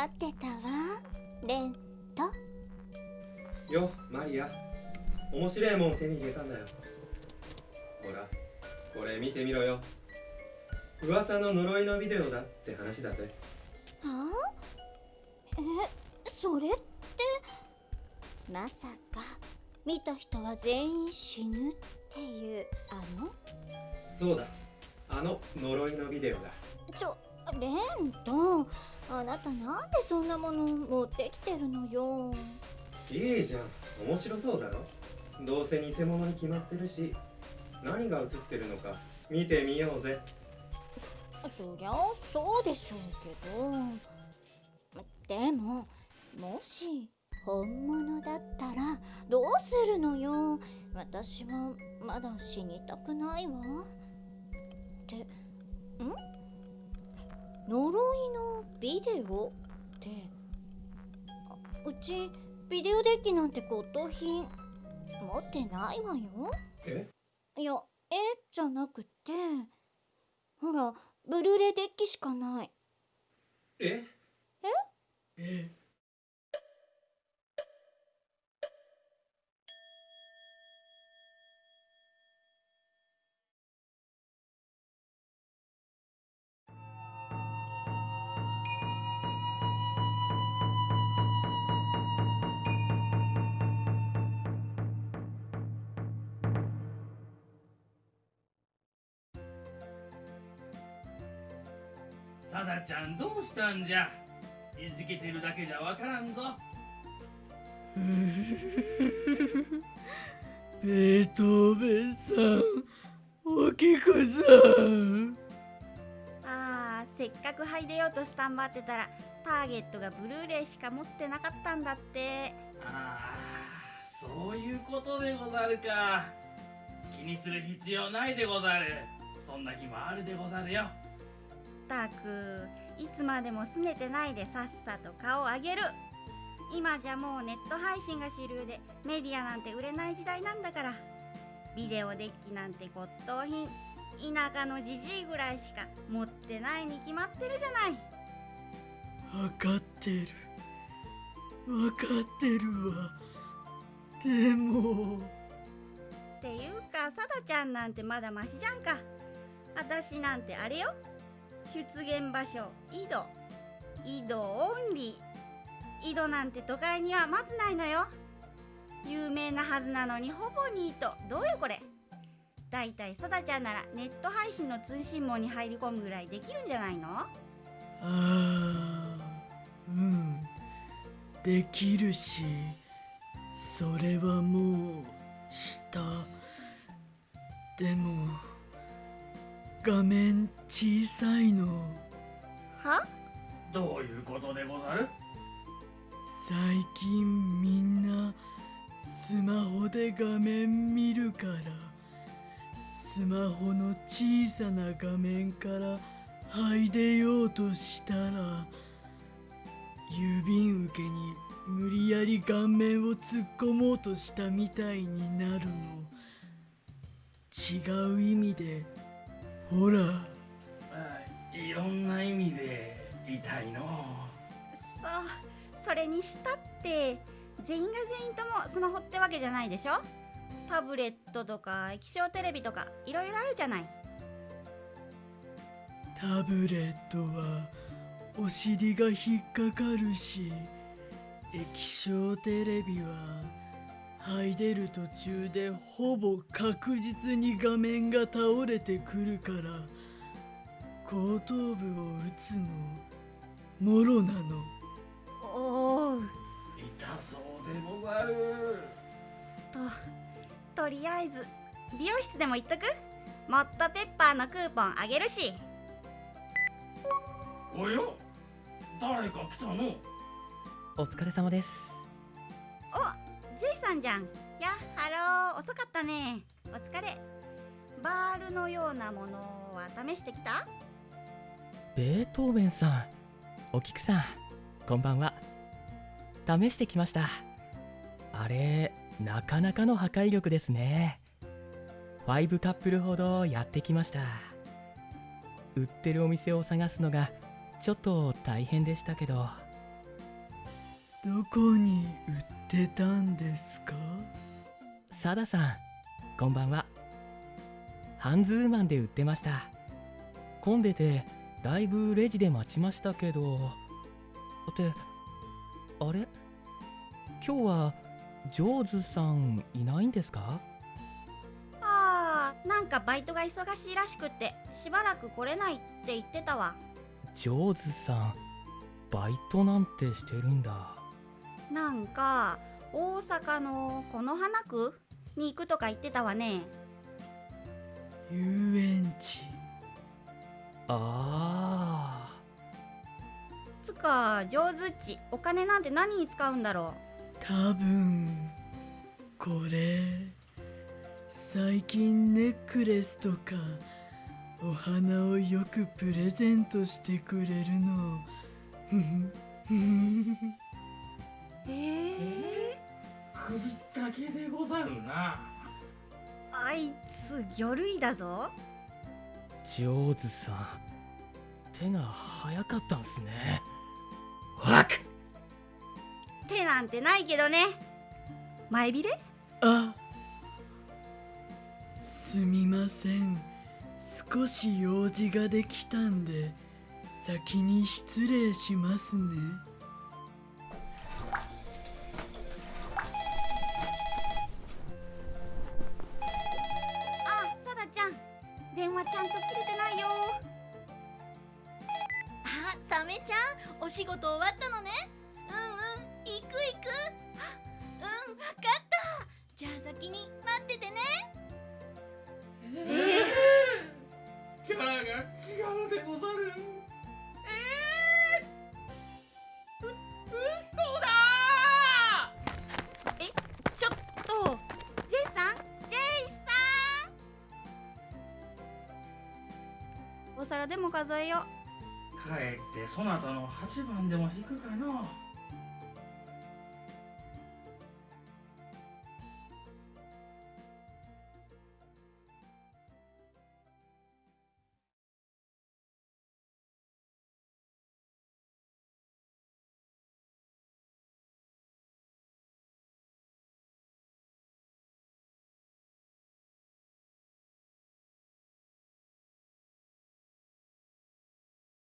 待ってたわ。レント。よマリア。面白いもん手に入れたんだよ。ほらこれ見てみろよ。噂の呪いのビデオだって話だぜ。はあ？えそれって？まさか見た人は全員死ぬっていうあの？そうだ。あの呪いのビデオだ。ちょレントあなたなんでそんなもの持ってきてるのよ。いいじゃん。面白そうだろ？どうせ偽物に決まってるし。何が映ってるのか。見てみようぜ。そりゃそうでしょうけど。でももし本物だったらどうするのよ？私はまだ死にたくないわ。ってん？呪いのビデオって。あうちビデオデッキなんて骨董品持ってないわよ。え？いやえじゃなくて。ほらブルーレイデッキしかない。え？え？さだちゃんどうしたんじゃ？いじけてるだけじゃわからんぞ。ベートーベンさんおきこさん。あーせっかく入れようとスタンバってたらターゲットがブルーレイしか持ってなかったんだって。ああそういうことでござるか。気にする必要ないでござる。そんな日もあるでござるよたくいつまでも拗ねてないでさっさと顔を上げる。今じゃもうネット配信が主流でメディアなんて売れない時代なんだから。ビデオデッキなんて骨董品田舎のじじいぐらいしか持ってないに決まってるじゃない。わかってる。わかってるわ。でも。っていうかさだちゃんなんてまだマシじゃんか。私なんてあれよ出現場所井戸。井戸オンリー。井戸なんて都会にはまずないのよ。有名なはずなのにほぼニート。どうよこれ。だいたいさだちゃんならネット配信の通信網に入り込むぐらいできるんじゃないの？ああうん。できるしそれはもうした。でも画面小さいの。は？どういうことでござる？最近みんなスマホで画面見るから。スマホの小さな画面から入れようとしたら郵便受けに無理やり顔面を突っ込もうとしたみたいになるの。違う意味でほら。あいろんな意味で痛いの。そうそれにしたって全員が全員ともスマホってわけじゃないでしょ？タブレットとか液晶テレビとかいろいろあるじゃない。タブレットはお尻が引っかかるし液晶テレビは入れる途中でほぼ確実に画面が倒れてくるから後頭部を打つのもろなの。おお。痛そうでござる。ととりあえず美容室でも行っとく？ホットペッパーのクーポンあげるし。およ誰か来たの？お疲れ様ですさんじゃん。やハロー。遅かったね。お疲れ。バールのようなものは試してきた？ベートーベンさん。お菊さんこんばんは。試してきました。あれなかなかの破壊力ですね。5カップルほどやってきました。売ってるお店を探すのがちょっと大変でしたけど。どこに売ってたんですか？サダさんこんばんは。ハンズーマンで売ってました。混んでてだいぶレジで待ちましたけど。ってあれ？今日はジョーズさんいないんですか？あーなんかバイトが忙しいらしくってしばらく来れないって言ってたわ。ジョーズさんバイトなんてしてるんだなんか大阪のこの花区に行くとか言ってたわね。遊園地。あつか上手っちお金なんて何に使うんだろ多分これ最近ネックレスとかお花をよくプレゼントしてくれるの魚類だぞ。ジョーズさん手が早かったんすね。ワク手なんてないけどね。前びれあすみません。少し用事ができたんで先に失礼しますね電話ちゃんと切れてないよ。あサメちゃんお仕事終わったのね。うんうん行く行く。あうんわかった。じゃあ先に待っててね。えキャラが違うでござるでも数えよ帰ってそなたの8番でも引くかの。う